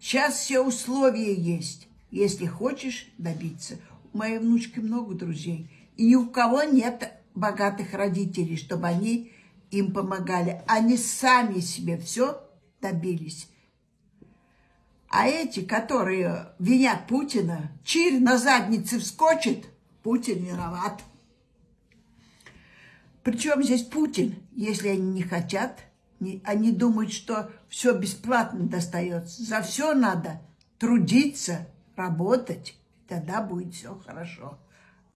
Сейчас все условия есть, если хочешь добиться. У моей внучки много друзей. И ни у кого нет богатых родителей, чтобы они им помогали. Они сами себе все добились. А эти, которые винят Путина, чир на заднице вскочит, Путин виноват. Причем здесь Путин, если они не хотят, они думают, что все бесплатно достается. За все надо трудиться, работать, тогда будет все хорошо.